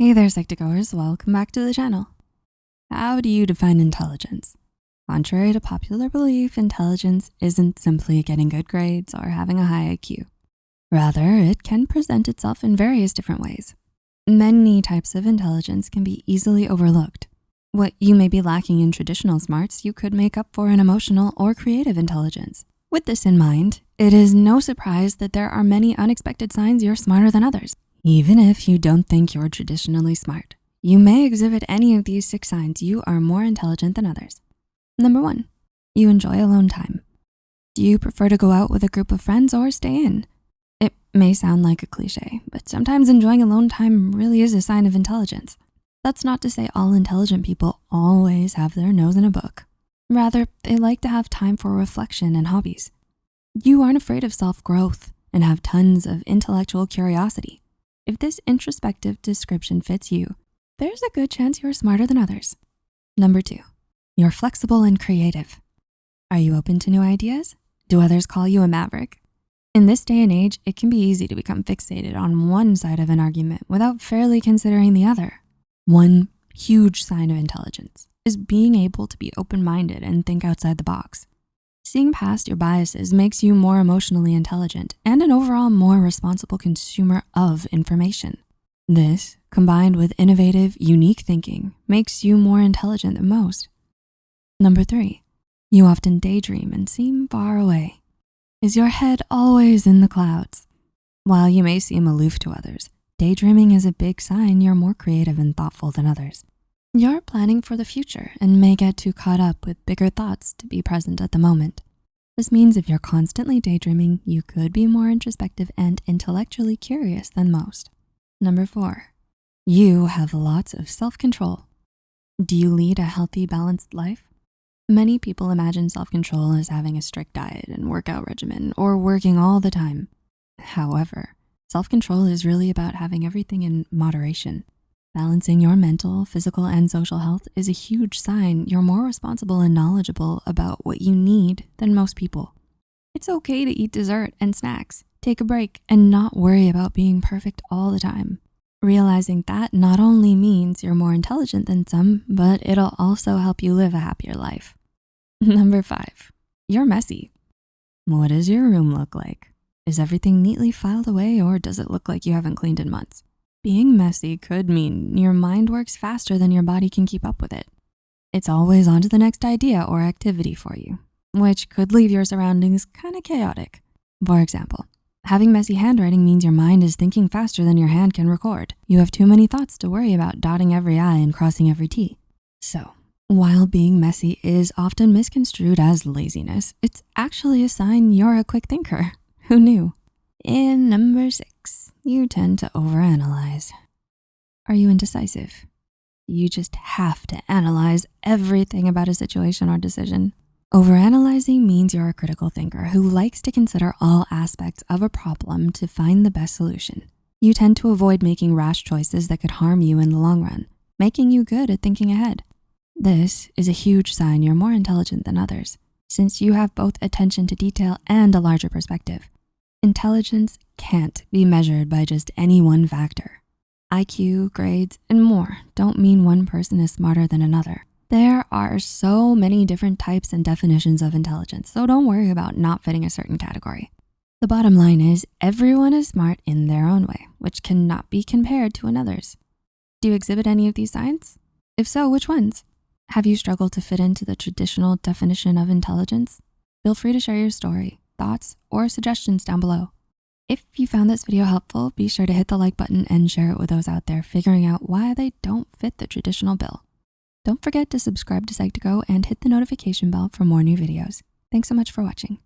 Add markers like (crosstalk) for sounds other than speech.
Hey there, Psych2Goers, welcome back to the channel. How do you define intelligence? Contrary to popular belief, intelligence isn't simply getting good grades or having a high IQ. Rather, it can present itself in various different ways. Many types of intelligence can be easily overlooked. What you may be lacking in traditional smarts, you could make up for in emotional or creative intelligence. With this in mind, it is no surprise that there are many unexpected signs you're smarter than others. Even if you don't think you're traditionally smart, you may exhibit any of these six signs you are more intelligent than others. Number one, you enjoy alone time. Do you prefer to go out with a group of friends or stay in? It may sound like a cliche, but sometimes enjoying alone time really is a sign of intelligence. That's not to say all intelligent people always have their nose in a book. Rather, they like to have time for reflection and hobbies. You aren't afraid of self-growth and have tons of intellectual curiosity. If this introspective description fits you, there's a good chance you're smarter than others. Number two, you're flexible and creative. Are you open to new ideas? Do others call you a maverick? In this day and age, it can be easy to become fixated on one side of an argument without fairly considering the other. One huge sign of intelligence is being able to be open-minded and think outside the box. Seeing past your biases makes you more emotionally intelligent and an overall more responsible consumer of information. This, combined with innovative, unique thinking, makes you more intelligent than most. Number three, you often daydream and seem far away. Is your head always in the clouds? While you may seem aloof to others, daydreaming is a big sign you're more creative and thoughtful than others. You're planning for the future and may get too caught up with bigger thoughts to be present at the moment. This means if you're constantly daydreaming, you could be more introspective and intellectually curious than most. Number four, you have lots of self-control. Do you lead a healthy, balanced life? Many people imagine self-control as having a strict diet and workout regimen or working all the time. However, self-control is really about having everything in moderation. Balancing your mental, physical, and social health is a huge sign you're more responsible and knowledgeable about what you need than most people. It's okay to eat dessert and snacks, take a break, and not worry about being perfect all the time. Realizing that not only means you're more intelligent than some, but it'll also help you live a happier life. (laughs) Number five, you're messy. What does your room look like? Is everything neatly filed away or does it look like you haven't cleaned in months? Being messy could mean your mind works faster than your body can keep up with it. It's always on to the next idea or activity for you, which could leave your surroundings kind of chaotic. For example, having messy handwriting means your mind is thinking faster than your hand can record. You have too many thoughts to worry about dotting every I and crossing every T. So while being messy is often misconstrued as laziness, it's actually a sign you're a quick thinker. (laughs) Who knew? In number six, you tend to overanalyze. Are you indecisive? You just have to analyze everything about a situation or decision. Overanalyzing means you're a critical thinker who likes to consider all aspects of a problem to find the best solution. You tend to avoid making rash choices that could harm you in the long run, making you good at thinking ahead. This is a huge sign you're more intelligent than others, since you have both attention to detail and a larger perspective. Intelligence can't be measured by just any one factor. IQ, grades, and more don't mean one person is smarter than another. There are so many different types and definitions of intelligence, so don't worry about not fitting a certain category. The bottom line is everyone is smart in their own way, which cannot be compared to another's. Do you exhibit any of these signs? If so, which ones? Have you struggled to fit into the traditional definition of intelligence? Feel free to share your story thoughts, or suggestions down below. If you found this video helpful, be sure to hit the like button and share it with those out there figuring out why they don't fit the traditional bill. Don't forget to subscribe to Psych2Go and hit the notification bell for more new videos. Thanks so much for watching.